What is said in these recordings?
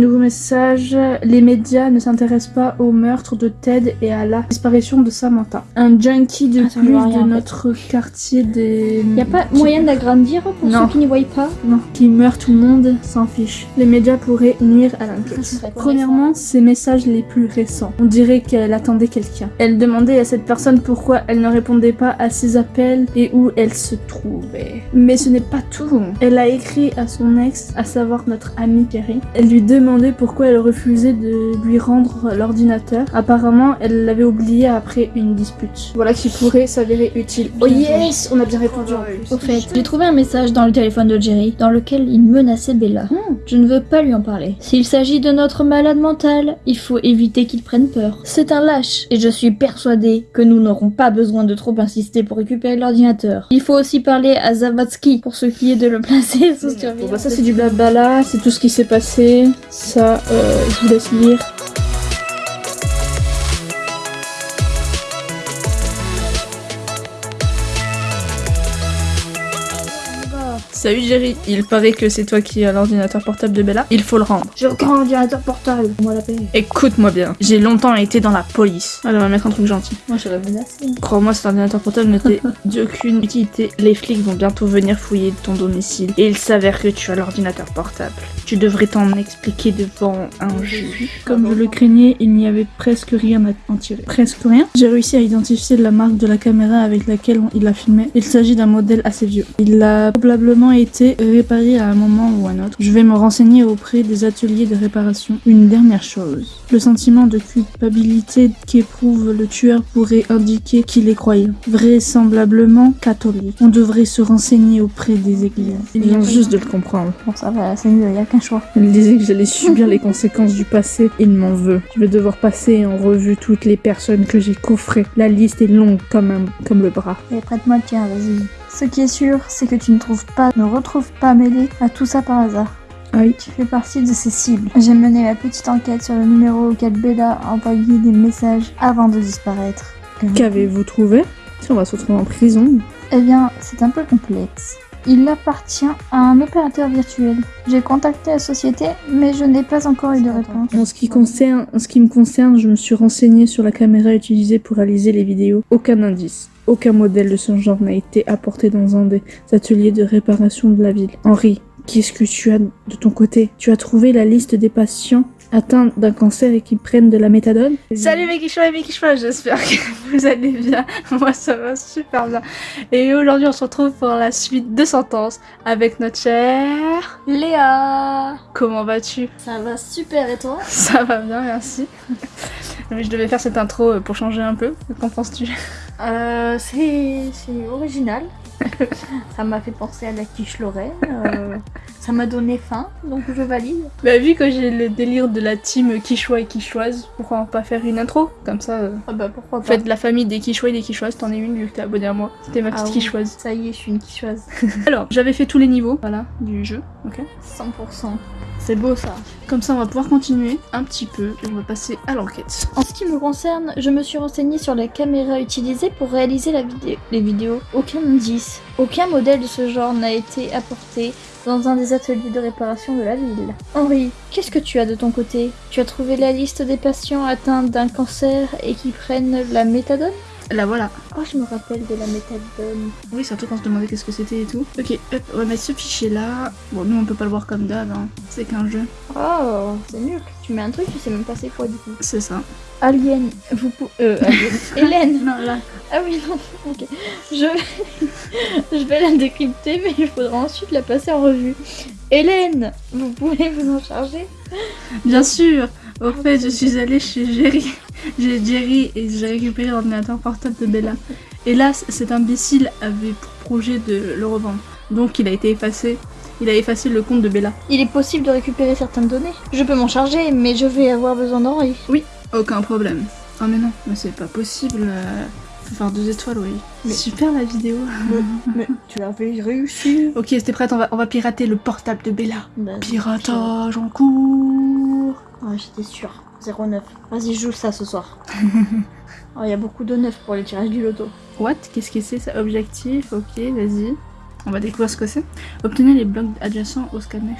Nouveau message, les médias ne s'intéressent pas au meurtre de Ted et à la disparition de Samantha. Un junkie de Attends, je plus de notre quartier des... Y a pas moyen d'agrandir pour Non. ceux qui n'y voient pas Non, qui meurt tout le monde s'en fiche. Les médias pourraient nuire à Ça l'enquête. Premièrement, ces messages les plus récents. On dirait qu'elle attendait quelqu'un. Elle demandait à cette personne pourquoi elle ne répondait pas à ses appels et où elle se trouvait. Mais ce n'est pas tout. Elle a écrit à son ex, à savoir notre amie Kerry. Elle lui pourquoi elle refusait de lui rendre l'ordinateur. Apparemment, elle l'avait oublié après une dispute. Voilà qui pourrait s'avérer utile. Oh yes On a bien répondu en plus. Au fait, j'ai trouvé un message dans le téléphone de Jerry dans lequel il menaçait Bella. Je ne veux pas lui en parler. S'il s'agit de notre malade mental, il faut éviter qu'il prenne peur. C'est un lâche et je suis persuadée que nous n'aurons pas besoin de trop insister pour récupérer l'ordinateur. Il faut aussi parler à Zavatsky pour ce qui est de le placer sous Bon surveillance. bah ça c'est du blabla, c'est tout ce qui s'est passé. Ça, euh, je vous laisse lire. Salut Jerry, il paraît que c'est toi qui as l'ordinateur portable de Bella. Il faut le rendre. J'ai aucun ordinateur portable. Moi la paix. Écoute-moi bien, j'ai longtemps été dans la police. Allez, on va mettre un truc gentil. Moi je l'avais menacé. Crois-moi, cet ordinateur portable n'était d'aucune utilité. Les flics vont bientôt venir fouiller ton domicile. Et il s'avère que tu as l'ordinateur portable. Tu devrais t'en expliquer devant un juge. Comme je le craignais, il n'y avait presque rien à en tirer. Presque rien J'ai réussi à identifier la marque de la caméra avec laquelle on- il a filmé. Il s'agit d'un modèle assez vieux. Il a probablement été réparé à un moment ou un autre. Je vais me renseigner auprès des ateliers de réparation. Une dernière chose. Le sentiment de culpabilité qu'éprouve le tueur pourrait indiquer qu'il est croyant. Vraisemblablement catholique. On devrait se renseigner auprès des églises. Ils viennent juste de le comprendre. Bon ça va, c'est mieux, y a qu'un choix. Il disait que j'allais subir les conséquences du passé. Il m'en veut. Je vais devoir passer en revue toutes les personnes que j'ai coffrées. La liste est longue comme, un, comme le bras. Et prête-moi le tien, vas-y. Ce qui est sûr, c'est que tu ne trouves pas, ne retrouves pas mêlé à tout ça par hasard. Oui. Tu fais partie de ces cibles. J'ai mené ma petite enquête sur le numéro auquel Bella a envoyé des messages avant de disparaître. Qu'avez-vous trouvé? Si on va se retrouver en prison. Eh bien, c'est un peu complexe. Il appartient à un opérateur virtuel. J'ai contacté la société, mais je n'ai pas encore eu de réponse. En ce qui concerne, en ce qui me concerne, je me suis renseignée sur la caméra utilisée pour réaliser les vidéos. Aucun indice, aucun modèle de ce genre n'a été apporté dans un des ateliers de réparation de la ville. Henri, qu'est-ce que tu as de ton côté? Tu as trouvé la liste des patients atteints d'un cancer et qui prennent de la méthadone? Salut mes quichois et mes quichois, j'espère que vous allez bien. Moi ça va super bien. Et aujourd'hui on se retrouve pour la suite de Sentence avec notre chère... Léa Comment vas-tu? Ça va super et toi? Ça va bien, merci. Mais je devais faire cette intro pour changer un peu. Qu'en penses-tu? Euh, c'est original. ça m'a fait penser à la quiche Lorraine. euh, ça m'a donné faim, donc je valide. Bah vu que j'ai le délire de la team Quichois et Quichoise, pourquoi pas faire une intro? Comme ça, euh, Ah bah pourquoi en pas. fait la famille des Quichois et des Quichoises, t'en es une vu que t'es abonné à moi. C'était ma petite Ah oui. Quichoise. Ça y est, je suis une quichoise. Alors, j'avais fait tous les niveaux, voilà, du jeu, ok 100%. C'est beau ça. Comme ça on va pouvoir continuer un petit peu et on va passer à l'enquête. En ce qui me concerne, je me suis renseignée sur la caméra utilisée pour réaliser la vidéo. les vidéos. Aucun indice, aucun modèle de ce genre n'a été apporté dans un des ateliers de réparation de la ville. Henri, qu'est-ce que tu as de ton côté? Tu as trouvé la liste des patients atteints d'un cancer et qui prennent la méthadone? Là voilà. Oh, je me rappelle de la méthadone. Oui, surtout quand on se demandait qu'est-ce que c'était et tout. Ok, hop, on va mettre ce fichier là. Bon, nous on peut pas le voir comme d'hab, hein. c'est qu'un jeu. Oh, c'est nul. Tu mets un truc, tu sais même pas c'est quoi du coup. C'est ça. Alien, vous pouvez... Euh, Alien. Hélène Non, là. Ah oui, non, ok. Je vais... je vais la décrypter, mais il faudra ensuite la passer en revue. Hélène, vous pouvez vous en charger? Bien sûr Au fait, je suis allée chez Jerry. J'ai Jerry et j'ai récupéré l'ordinateur portable de Bella. Hélas, cet imbécile avait pour projet de le revendre. Donc il a été effacé. Il a effacé le compte de Bella. Il est possible de récupérer certaines données. Je peux m'en charger, mais je vais avoir besoin d'Henri. Aucun problème. Oh mais non, mais c'est pas possible. Faire deux étoiles, oui. Mais- Super la vidéo. Mais tu avais réussi. ok, c'était prête, on va, on va pirater le portable de Bella. Bah, Piratage en cours. Ah, j'étais sûre. 09. Vas-y, joue ça ce soir. Oh, il y a beaucoup de neufs pour les tirages du loto. What? Qu'est-ce que c'est ça? Objectif, ok, vas-y. On va découvrir ce que c'est. Obtenez les blocs adjacents au scanner.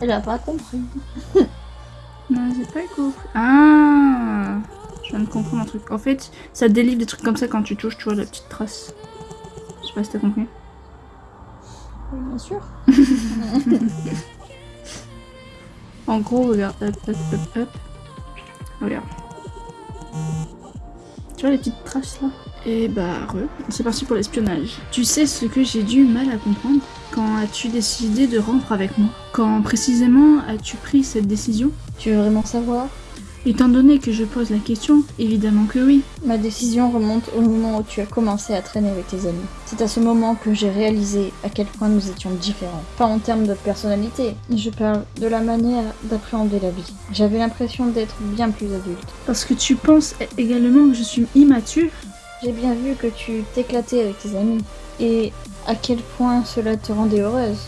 Elle a pas compris. Non, j'ai pas compris. Ah Je viens de comprendre un truc. En fait, ça délivre des trucs comme ça quand tu touches, tu vois la petite trace. Je sais pas si t'as compris. Oui, bien sûr. En gros, regarde, hop, hop, hop, hop. Regarde. Tu vois les petites traces là? Et bah, re. C'est parti pour l'espionnage. Tu sais ce que j'ai du mal à comprendre? Quand as-tu décidé de rompre avec moi? Quand précisément as-tu pris cette décision? Tu veux vraiment savoir? Étant donné que je pose la question, évidemment que oui. Ma décision remonte au moment où tu as commencé à traîner avec tes amis. C'est à ce moment que j'ai réalisé à quel point nous étions différents. Pas en termes de personnalité, je parle de la manière d'appréhender la vie. J'avais l'impression d'être bien plus adulte. Parce que tu penses également que je suis immature? J'ai bien vu que tu t'éclatais avec tes amis. Et à quel point cela te rendait heureuse.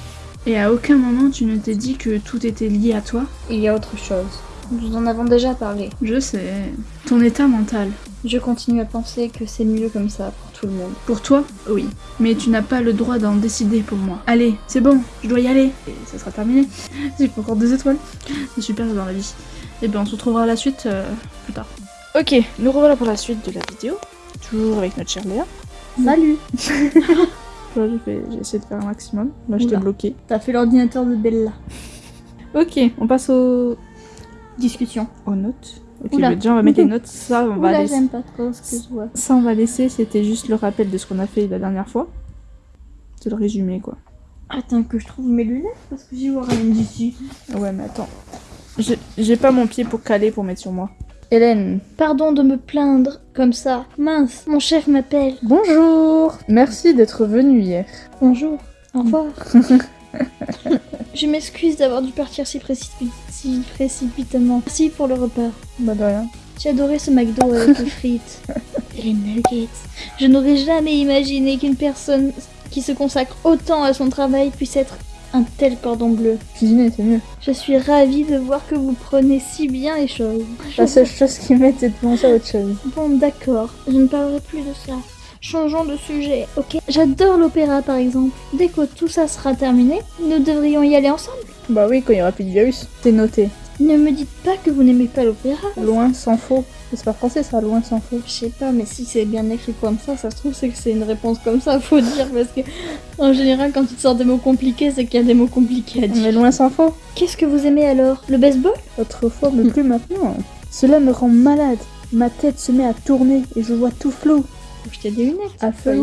Et à aucun moment tu ne t'es dit que tout était lié à toi Il y a autre chose. Nous en avons déjà parlé. Je sais. Ton état mental. Je continue à penser que c'est mieux comme ça pour tout le monde. Pour toi, oui. Mais tu n'as pas le droit d'en décider pour moi. Allez, c'est bon, je dois y aller. Et ça sera terminé. J'ai pas encore deux étoiles. C'est super dans la vie. Et ben on se retrouvera à la suite euh, plus tard. Ok, nous revoilà pour la suite de la vidéo. Toujours avec notre chère Léa. Salut j'ai essayé de faire un maximum. Moi, j'étais bloquée. T'as fait l'ordinateur de Bella. Ok, on passe aux, Discussion. aux notes. Ok, Oula. déjà, on va mettre les notes. Ça, on va laisser. j'aime pas trop ce que je vois. Ça, on va laisser. C'était juste le rappel de ce qu'on a fait la dernière fois. C'est le résumé, quoi. Attends que je trouve mes lunettes parce que j'y vois rien d'ici. Ouais, mais attends. J'ai pas mon pied pour caler pour mettre sur moi. Hélène. Pardon de me plaindre comme ça. Mince, mon chef m'appelle. Bonjour. Merci d'être venu hier. Bonjour. Au revoir. je m'excuse d'avoir dû partir si, précipi- si précipitamment. Merci pour le repas. Bah de rien. J'ai adoré ce McDo avec les frites et les nuggets. Je n'aurais jamais imaginé qu'une personne qui se consacre autant à son travail puisse être un tel cordon bleu. Cuisiner, c'est mieux. Je suis ravie de voir que vous prenez si bien les choses. La seule chose qui m'aide, c'est de penser à autre chose. Bon, d'accord, je ne parlerai plus de ça. Changeons de sujet, ok? J'adore l'opéra par exemple. Dès que tout ça sera terminé, nous devrions y aller ensemble? Bah oui, quand il y aura plus de virus. C'est noté. Ne me dites pas que vous n'aimez pas l'opéra. Loin sans faux. C'est pas français ça, loin sans faux. Je sais pas, mais si c'est bien écrit comme ça, ça se trouve c'est que c'est une réponse comme ça, faut dire, parce que en général quand tu te sors des mots compliqués, c'est qu'il y a des mots compliqués à dire. Mais loin sans faux. Qu'est-ce que vous aimez alors? Le baseball? Autrefois, mais plus maintenant. Cela me rend malade. Ma tête se met à tourner et je vois tout flou. Faut jeter des lunettes. À faut feu.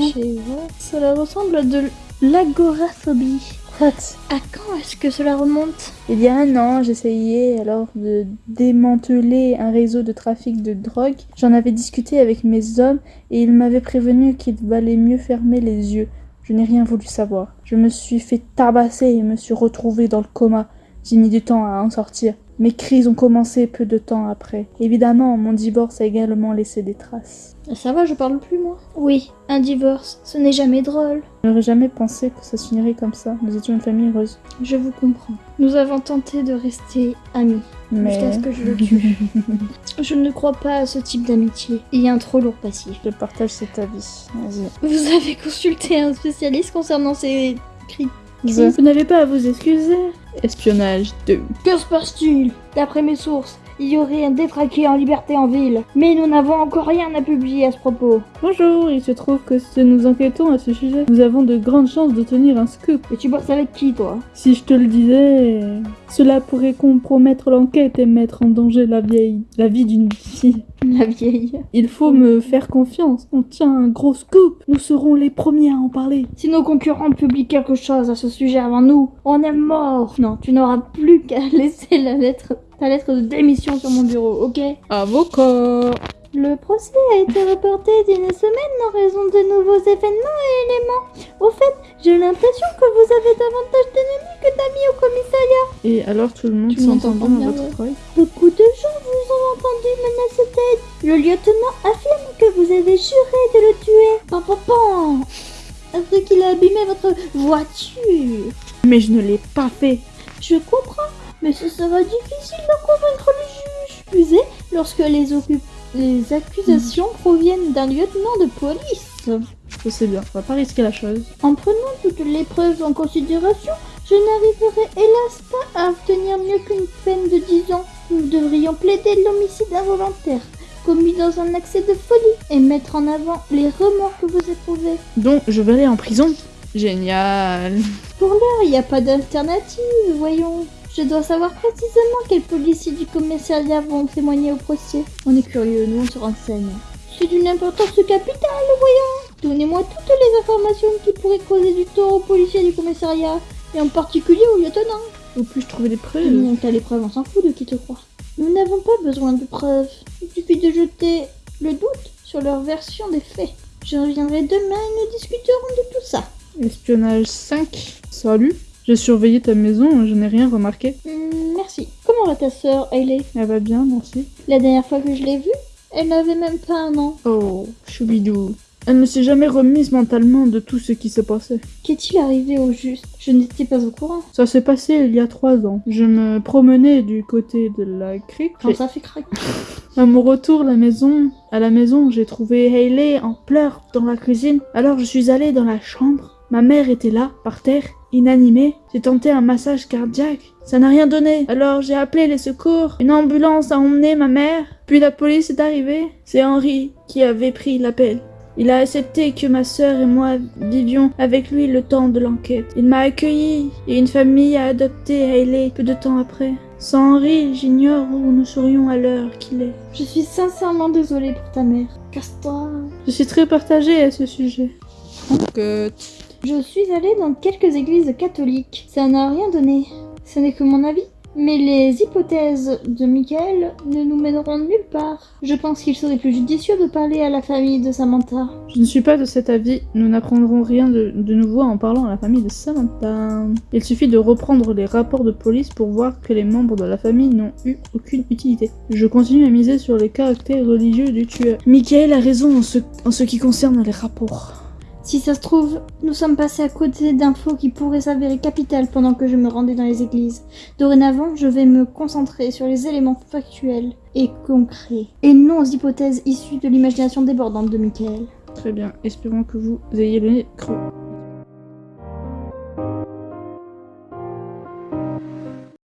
Cela ressemble à de l'agoraphobie. What? À quand est-ce que cela remonte? Il y a un an, j'essayais alors de démanteler un réseau de trafic de drogue. J'en avais discuté avec mes hommes et ils m'avaient prévenu qu'il valait mieux fermer les yeux. Je n'ai rien voulu savoir. Je me suis fait tabasser et me suis retrouvée dans le coma. J'ai mis du temps à en sortir. Mes crises ont commencé peu de temps après. Évidemment, mon divorce a également laissé des traces. Ça va, je parle plus moi Oui, un divorce, ce n'est jamais drôle. Je n'aurais jamais pensé que ça se finirait comme ça. Nous étions une famille heureuse. Je vous comprends. Nous avons tenté de rester amis, Mais jusqu'à ce que je le tue. je ne crois pas à ce type d'amitié. Il y a un trop lourd passif. je partage cet avis. Vas-y. Vous avez consulté un spécialiste concernant ces cris. Vous n'avez pas à vous excuser. Espionnage 2. Que se passe-t-il? D'après mes sources, il y aurait un détraqué en liberté en ville. Mais nous n'avons encore rien à publier à ce propos. Bonjour, il se trouve que si nous enquêtons à ce sujet, nous avons de grandes chances d'obtenir un scoop. Et tu bosses avec qui, toi? Si je te le disais, cela pourrait compromettre l'enquête et mettre en danger la vieille, la vie d'une fille. La vieille. Il faut me faire confiance. On tient un gros scoop. Nous serons les premiers à en parler. Si nos concurrents publient quelque chose à ce sujet avant nous, on est mort. Non, tu n'auras plus qu'à laisser la lettre, ta lettre de démission sur mon bureau, ok? Avocat. Le procès a été reporté d'une semaine en raison de nouveaux événements et éléments. Au fait, j'ai l'impression que vous avez davantage d'ennemis que d'amis au commissariat. Et alors tout le monde s'entend bien votre travail Le lieutenant affirme que vous avez juré de le tuer. Pan, pan, pan. Après qu'il a abîmé votre voiture. Mais je ne l'ai pas fait. Je comprends, mais ce sera difficile de convaincre le juge. Plus lorsque les, accusations proviennent d'un lieutenant de police. Je sais bien, on va pas risquer la chose. En prenant toutes les preuves en considération, Je n'arriverai hélas pas à obtenir mieux qu'une peine de 10 ans. Nous devrions plaider l'homicide involontaire commis dans un accès de folie et mettre en avant les remords que vous éprouvez. Donc, je vais aller en prison. Génial. Pour l'heure, il n'y a pas d'alternative, voyons. Je dois savoir précisément quels policiers du commissariat vont témoigner au procès. On est curieux, nous on se renseigne. C'est d'une importance capitale, voyons. Donnez-moi toutes les informations qui pourraient causer du tort aux policiers du commissariat, et en particulier au lieutenant. Où puis-je trouver des preuves Non, t'as les preuves, on s'en fout de qui te croit. Nous n'avons pas besoin de preuves. Il suffit de jeter le doute sur leur version des faits. Je reviendrai demain et nous discuterons de tout ça. Espionnage 5. Salut. J'ai surveillé ta maison, je n'ai rien remarqué. Hmm, merci. Comment va ta sœur, Hailey Elle va bien, merci. La dernière fois que je l'ai vue, elle n'avait même pas un an. Oh, choubidou. Elle ne s'est jamais remise mentalement de tout ce qui s'est passé. Qu'est-il arrivé au juste? Je n'étais pas au courant. Ça s'est passé il y a trois ans. Je me promenais du côté de la crique. Quand ça fait craquer. à mon retour à la maison, à la maison, j'ai trouvé Hailey en pleurs dans la cuisine. Alors je suis allée dans la chambre. Ma mère était là, par terre, inanimée. J'ai tenté un massage cardiaque. Ça n'a rien donné. Alors j'ai appelé les secours. Une ambulance a emmené ma mère. Puis la police est arrivée. C'est Henri qui avait pris l'appel. Il a accepté que ma sœur et moi vivions avec lui le temps de l'enquête. Il m'a accueilli et une famille a adopté Hailey peu de temps après. Sans Henri, j'ignore où nous serions à l'heure qu'il est. Je suis sincèrement désolée pour ta mère. Casse-toi. Je suis très partagée à ce sujet. Je suis allée dans quelques églises catholiques. Ça n'a rien donné. Ce n'est que mon avis. Mais les hypothèses de Michael ne nous mèneront nulle part. Je pense qu'il serait plus judicieux de parler à la famille de Samantha. Je ne suis pas de cet avis. Nous n'apprendrons rien de, nouveau en parlant à la famille de Samantha. Il suffit de reprendre les rapports de police pour voir que les membres de la famille n'ont eu aucune utilité. Je continue à miser sur les caractères religieux du tueur. Michael a raison en ce qui concerne les rapports. Si ça se trouve, nous sommes passés à côté d'infos qui pourraient s'avérer capitales pendant que je me rendais dans les églises. Dorénavant, je vais me concentrer sur les éléments factuels et concrets, et non aux hypothèses issues de l'imagination débordante de Michael. Très bien, espérons que vous ayez le nez creux.